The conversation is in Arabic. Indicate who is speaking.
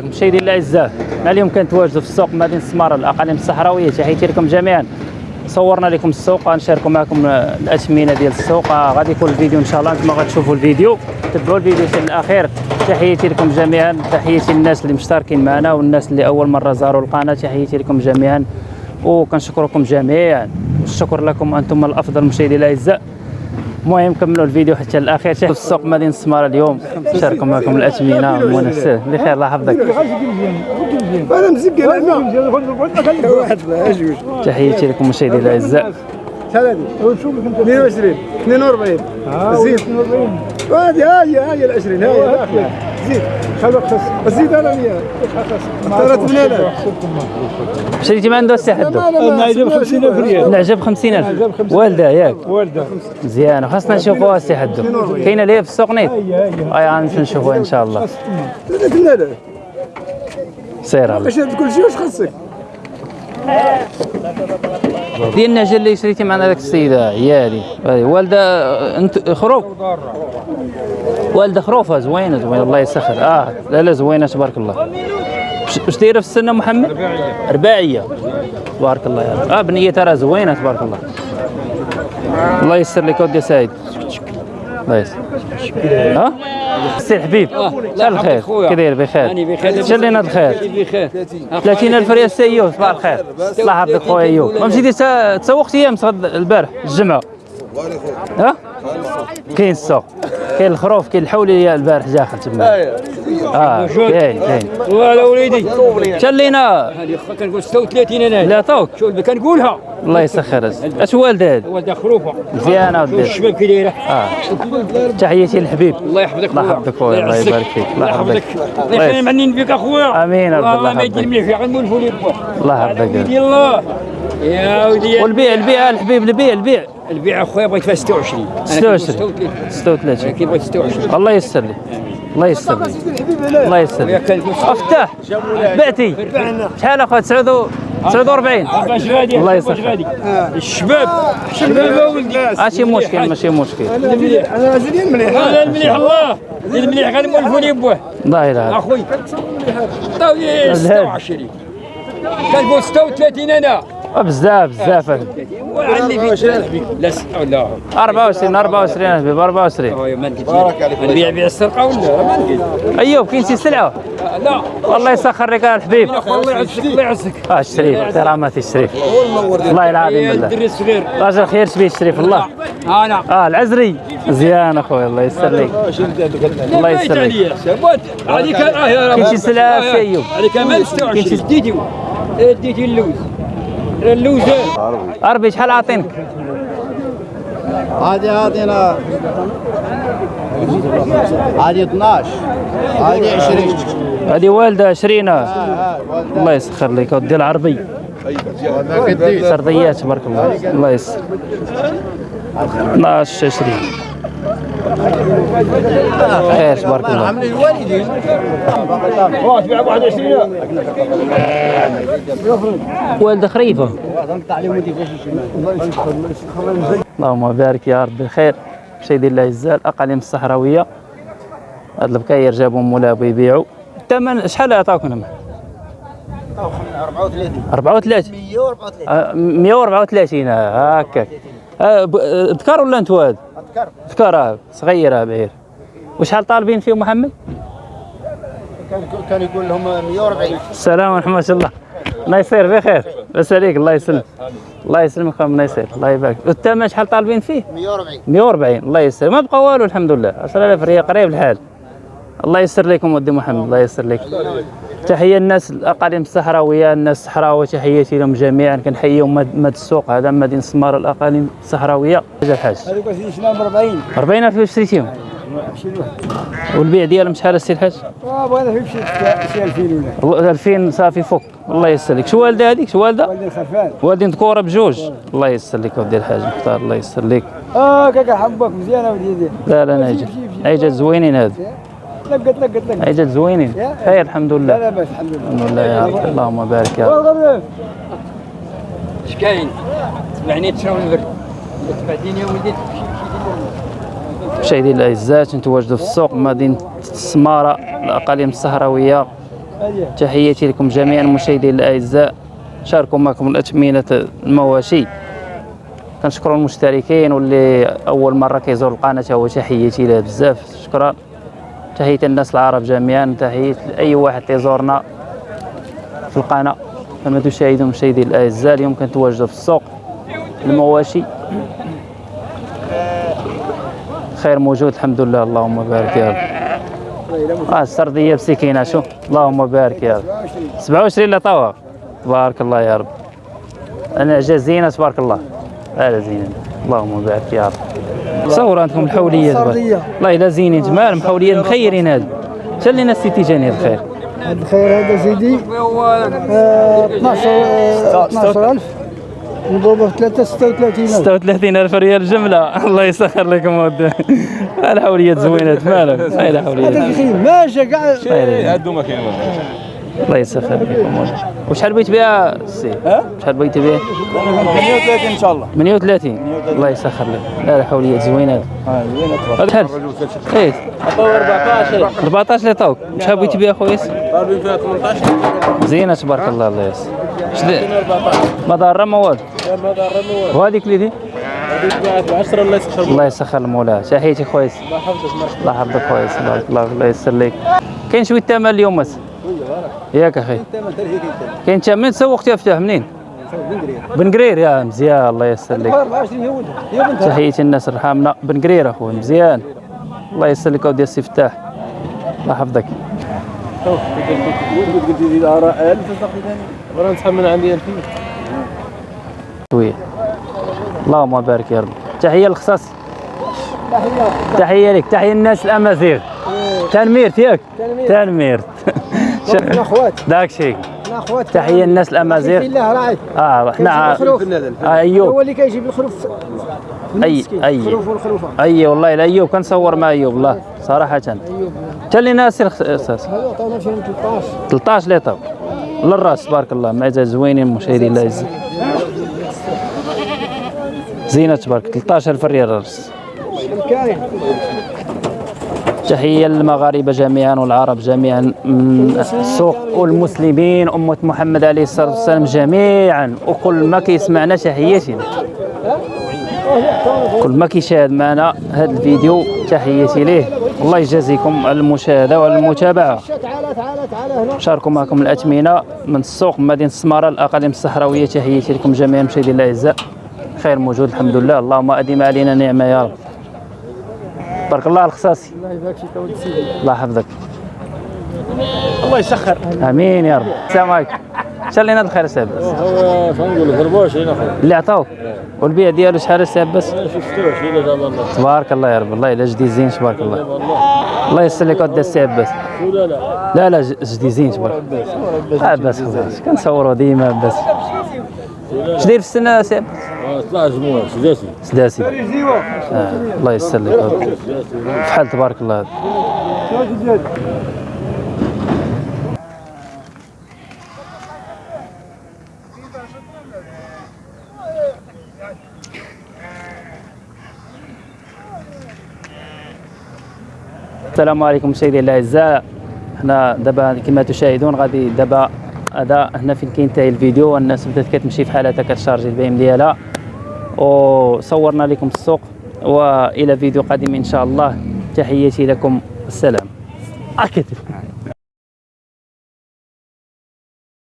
Speaker 1: مشاهدينا الأعزاء اليوم كنتواجدوا في السوق مدينة السماره الأقاليم الصحراوية تحياتي لكم جميعا. صورنا لكم السوق غنشاركوا معكم الأثمنة ديال السوق. غادي يكون الفيديو إن شاء الله أنتم غتشوفوا الفيديو. تبعوا الفيديو حتى الأخير. تحياتي لكم جميعا. تحياتي للناس اللي مشتركين معنا والناس اللي أول مرة زاروا القناة. تحياتي لكم جميعا. وكنشكركم جميعا. والشكر لكم أنتم الأفضل مشاهدينا الأعزاء. المهم كملوا الفيديو حتى الأخير. في السوق مدينة السماره اليوم. شاركوا معكم الاثمنه المنسه بخير الله يحفظك.
Speaker 2: أنا مزق واحد
Speaker 1: تحياتي لكم مشاهدينا الاعزاء
Speaker 2: شحال هذه؟ 22 42 زيد 42 هذه ها هي ها هي ال 20 ها هي زيد زيد أنا 100 اختارت من هنا.
Speaker 1: شريتي ما عنده السي حدو.
Speaker 2: نعجب 50000 ريال.
Speaker 1: نعجب 50000 والدة ياك.
Speaker 2: والدة.
Speaker 1: مزيانه خاصنا نشوفوها السي حدو. كاينة ليه في السوق نيت أي غنمشيو نشوفوها إن شاء الله.
Speaker 2: 3000
Speaker 1: سير الله.
Speaker 2: باش هاد كل شيء واش خاصك؟
Speaker 1: ديال النعجه اللي شريتي معنا داك السيدة عيالي. والدة انت خروف. والدة خروفه زوينة زوينة. الله يسخر. آه لا لا زوينة تبارك الله. واش- دايرة في السنة محمد؟ رباعيه رباعيه تبارك الله يا رب. آه بنية ترى زوينة تبارك الله. الله يسر لك ودي سعيد الله ها؟ سي الحبيب شحال الخير. كي داير بخير. شحال لنا الخير
Speaker 3: بخير.
Speaker 1: 30000 ريال سي ايوب صباح الخير. الله يحفظك خويا أيوب. ما مشيتي تا- تسوقت أيام صغد البارح الجمعة. ها؟ كاين السوق كاين الخروف كاين الحوليه البارح داخل تما. آه كاين كاين.
Speaker 3: ولا وليدي
Speaker 1: شحال لينا.
Speaker 3: هذه خا كنقول 36 أنا.
Speaker 1: لا توك
Speaker 3: شوف كنقولها؟
Speaker 1: الله يسخر أش والد هذا
Speaker 3: والده
Speaker 1: خروفة.
Speaker 3: مزيانة
Speaker 1: ودي
Speaker 3: الشباب كي دايرة؟
Speaker 1: آه. تحياتي للحبيب.
Speaker 3: الله يحفظك
Speaker 1: الله يحفظك خويا الله. يبارك فيك. الله
Speaker 3: الله يحفظك. الله يخلي معنين بك اخويا
Speaker 1: آمين رب الله
Speaker 3: الله ما يدير
Speaker 1: يحفظك.
Speaker 3: مليح غنقول فولي بوه
Speaker 1: الله يحفظك.
Speaker 3: يا ودي
Speaker 1: والبيع البيع الحبيب البيع البيع.
Speaker 3: البيع أخويا بغيت فيها 26 أنا
Speaker 1: 26
Speaker 3: كنقول
Speaker 1: 36
Speaker 3: كي بغيت 26
Speaker 1: الله يسر لي الله يسر لي الله يسر لي افتح بعتي. شحال أخويا؟ 49
Speaker 3: باش غادي.
Speaker 1: الله.
Speaker 3: غادي. الشباب. الشباب ولدي
Speaker 1: ماشي مشكل ماشي مشكل.
Speaker 2: أنا زين مليح.
Speaker 3: هذا المليح الله. المليح غنقول فولي بوه
Speaker 1: لا إله
Speaker 3: أخوي. طاولي 26 كنقول 36 أنا.
Speaker 1: بزاف بزاف.
Speaker 3: وعلي في لا س- لا
Speaker 1: 24 24 حبيب 24
Speaker 3: آه ما بارك عليك. نبيع بيع السرقة ولا
Speaker 1: أيوب كاين شي سلعة؟
Speaker 3: لا.
Speaker 1: والله يسخر لك الحبيب.
Speaker 3: الله يعزك. الله يعزك.
Speaker 1: آه الشريف احتراماتي الشريف والله العظيم بالله.
Speaker 3: الدري الصغير.
Speaker 1: راجل خير شبيه الشريف الله.
Speaker 3: أنا
Speaker 1: آه العزري. مزيان اخويا الله يسر لك الله يسر لك
Speaker 3: آه يا
Speaker 1: كاين شي سلعة أيوب.
Speaker 3: هذيك كمان 26 ديتي ديتي اللوز اللوز
Speaker 1: عربي شحال عاطينك
Speaker 4: هذه عاطينا هذه 12 هذه 20
Speaker 1: هذه والده 20 الله يسخر لك ودي العربي سرديات تبارك الله الله يسر 12 20 خير تبارك الله.
Speaker 4: الوالدين
Speaker 3: تبيع 21
Speaker 1: والده خريفة. اللهم بارك يا ربي الخير. مشاهدي الاعزاء الاقاليم الصحراوية. هاد البكاير جابهم مولا يبيعوا الثمن شحال عطاوكم
Speaker 4: 34
Speaker 1: 34
Speaker 4: 134
Speaker 1: آه، 134 آه، هكاك. آه، آه، ذكر ولا انت واد؟
Speaker 4: اذكر
Speaker 1: ذكر آه، صغير آه، بعير وشحال طالبين فيه محمد؟
Speaker 4: كان كان يقول لهم 140
Speaker 1: السلام ورحمة الله. الله يصير بخير. بس عليك الله يسلمك الله يسلمك خويا الله يسير الله يبارك. والثمن شحال طالبين فيه؟
Speaker 4: 140
Speaker 1: 140 الله يسر. ما بقى والو الحمد لله. 10000 ريال قريب الحال. الله يسر لكم ودي محمد الله يسر لك تحية الناس الأقاليم الصحراوية الناس الصحراوية تحياتي لهم جميعا. كنحييهم مد مد السوق هذا مدينة سمار الأقاليم الصحراوية. حاجة الحاج.
Speaker 2: هذوك ب 40
Speaker 1: 40000 فاش شريتيهم والبيع ديالهم شحال السي الحاج؟
Speaker 2: بغينا في شي شي 2000 ولا
Speaker 1: والله 2000 صافي فوق. الله يسر لك. شو والدة هذيك؟ شو والدة؟
Speaker 2: والدي الخرفان
Speaker 1: والدين ذكورة بجوج. الله يسر لك ودي الحاج مختار الله يسر لك.
Speaker 2: آه كاكا حبك مزيانة وليدي.
Speaker 1: لا لا ناجي. عيجات زوينين هذا
Speaker 2: لقت لقت لقت
Speaker 1: عيجات زوينين. خير الحمد لله.
Speaker 2: لا باس الحمد لله.
Speaker 1: الحمد لله يا رب. اللهم بارك يا رب.
Speaker 3: اش كاين تبعني تشراو البرد تبعتيني يا ولدي
Speaker 1: مشاهدينا الأعزاء نتواجدوا في السوق مدينة السماره الأقاليم الصحراوية. تحياتي لكم جميعا المشاهدين الأعزاء. شاركوا معكم الاثمنه المواشي. كنشكروا المشتركين واللي أول مرة كيزور القناة هو تحياتي له بزاف شكرا. تحية الناس العرب جميعا تحية لأي واحد تيزورنا في القناة. كما تشاهدون مشاهدي الأعزاء اليوم كنتواجدوا في السوق المواشي. خير موجود الحمد لله. اللهم بارك يا رب. آه السردية بسكينة شو؟ اللهم بارك يا رب. 27 لا طوا تبارك الله يا رب. أنا زينه تبارك الله. هذا زينه اللهم بارك يا رب. صور عندكم الحولية دابا. والله إلا زينين جمال محولية مخيرين هذا شلينا السيتي جاني الخير.
Speaker 2: الخير هذا سيدي آه، 12 آه، 12000 مضروبة في 3 36000
Speaker 1: 36 ألف. ريال جملة. الله يسخر لكم ودي. الحوليات زوينات مالك هاي الحوليات
Speaker 2: الخير. ماشي كاع
Speaker 5: هادو ما كاين
Speaker 1: الله يسخر لكم وشحال بغيت بها السي؟ شحال بغيت بها؟
Speaker 5: 38 إن شاء الله.
Speaker 1: 38 الله يسخر لك. لا الحوليات زوينات هذا شحال إيه
Speaker 5: 14
Speaker 1: 14 اللي عطاوك شحال بغيت بها خويا؟
Speaker 5: ضاربين فيها 18
Speaker 1: زينة تبارك الله الله يسر. شد- ما ضاره ما والو؟
Speaker 5: ما ضاربين
Speaker 1: وهذيك اللي دي؟
Speaker 5: هذيك 10 الله يسخر
Speaker 1: الله يسخر المولى تحياتي خويا.
Speaker 5: الله يحفظك
Speaker 1: الله. يحفظك بارك الله يسر لك. كاين شوية ثمن اليوم بس. ياك أخي. كاين ثمن تسوقت يا فتاح منين؟ بن قرير. يا مزيان الله يسر لك.
Speaker 2: 24 يهود يا بنت
Speaker 1: تحياتي الناس رحمنا بن قرير اخويا مزيان. الله يسر لك اودي السي فتاح. الله يحفظك.
Speaker 5: قلت لي الاراء 1000 ثاني وأنا نسحب من عندي 2000
Speaker 1: شوية. اللهم بارك يا رب. تحية للخصاص. تحية لك. تحية الناس الأمازيغ. تنمير ياك. تنمير
Speaker 2: إحنا أخوات.
Speaker 1: داك شيء
Speaker 2: أخوات.
Speaker 1: تحية الناس الأمازيغ.
Speaker 2: الله راعي
Speaker 1: آه حنا
Speaker 2: الخروف؟
Speaker 1: آه، أيوب.
Speaker 2: هو اللي كيجيب الخروف
Speaker 1: أي أي.
Speaker 2: الخروف والخروفه
Speaker 1: أي والله الا أيوب كنصور مع أيوب والله صراحة. حتى اللي ناسي الخصاص
Speaker 2: هذا عطاونا شي 13
Speaker 1: 13 ليطر للرأس تبارك الله. معزه زوينين مشاهدين الله يعز زينة تبارك. 13000 ريال الرأس.
Speaker 2: كاين
Speaker 1: تحية للمغاربة جميعا والعرب جميعا من السوق والمسلمين أمة محمد عليه الصلاة والسلام جميعا. وكل ما كيسمعنا تحياتي. كل ما كيشاهد معنا هذا الفيديو تحياتي ليه. الله يجازيكم على المشاهدة وعلى
Speaker 2: هنا
Speaker 1: شاركوا معكم الاثمنه من السوق مدينة السماره الأقاليم الصحراوية. تحياتي لكم جميعا مشاهدينا الاعزاء خير موجود الحمد لله. اللهم آدم علينا نعمة يا رب. بارك الله الخصاصي
Speaker 2: الله يبارك فيك ولد سيدي.
Speaker 1: الله يحفظك.
Speaker 2: الله يسخر.
Speaker 1: آمين يا رب. السلام عليكم. شلينا الخير ساب
Speaker 5: هو شنقول لك 24 اخويا
Speaker 1: اللي عطاوك. والبيع ديالو شحال ساب بس؟
Speaker 5: شفتوه شي لا الله.
Speaker 1: تبارك الله يا رب. الله إلا جدي زين تبارك الله. الله يسر لك ود الساب بس.
Speaker 5: لا. لا
Speaker 1: لا لا زين تبارك الله. بس خلاص. كنصوروا ديما بس. اش داير في السنة ساب
Speaker 5: طلع جمهور سداسي
Speaker 1: سداسي آه. الله يسر لك فحال تبارك الله. السلام عليكم مشاهدينا الأعزاء. حنا دابا كما تشاهدون غادي دابا هذا هنا فين كينتهي الفيديو. والناس بدات كتمشي في حالتها كتشارجي البيم ديالها. وصورنا لكم السوق وإلى فيديو قادم إن شاء الله. تحياتي لكم. السلام. اكتب